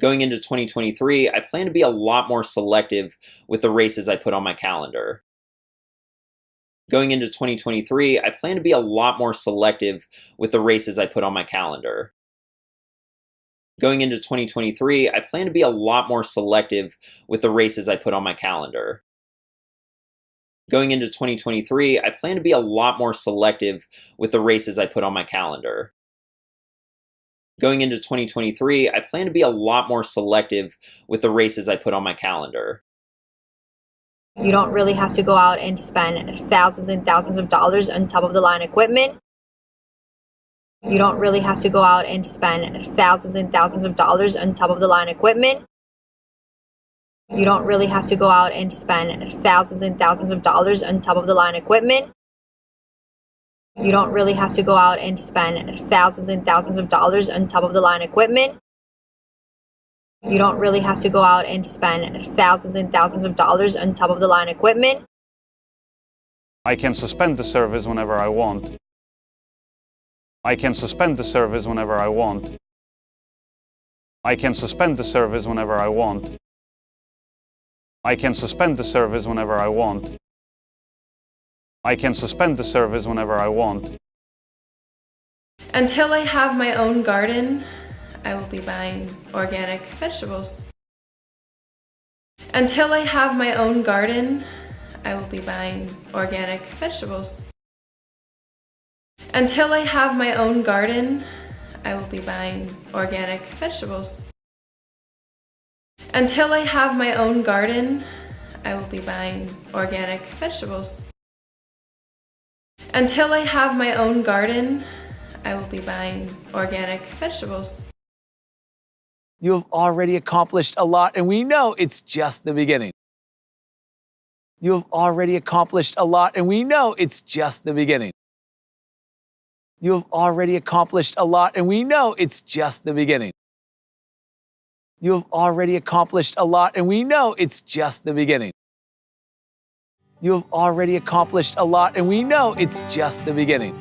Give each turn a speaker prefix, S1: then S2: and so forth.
S1: Going into 2023, I plan to be a lot more selective with the races I put on my calendar. Going into 2023, I plan to be a lot more selective with the races I put on my calendar. Going into 2023, I plan to be a lot more selective with the races I put on my calendar. Going into 2023, I plan to be a lot more selective with the races I put on my calendar going into 2023, I plan to be a lot more selective with the races I put on my calendar.
S2: You don't really have to go out and spend thousands and thousands of dollars on top of the line equipment. You don't really have to go out and spend thousands and thousands of dollars on top of the line equipment. You don't really have to go out and spend thousands and thousands of dollars on top of the line equipment. You don't really have to go out and spend thousands and thousands of dollars on top of the line equipment. You don't really have to go out and spend thousands and thousands of dollars on top of the line equipment.
S3: I can suspend the service whenever I want. I can suspend the service whenever I want. I can suspend the service whenever I want. I can suspend the service whenever I want. I can suspend the service whenever I want.
S4: Until I have my own garden, I will be buying organic vegetables. Until I have my own garden, I will be buying organic vegetables. Until I have my own garden, I will be buying organic vegetables. Until I have my own garden, I will be buying organic vegetables. Until I have my own garden, I will be buying organic vegetables.
S5: You have already accomplished a lot, and we know it's just the beginning. You have already accomplished a lot, and we know it's just the beginning. You have already accomplished a lot, and we know it's just the beginning. You have already accomplished a lot, and we know it's just the beginning. You have already accomplished a lot, and we know it's just the beginning.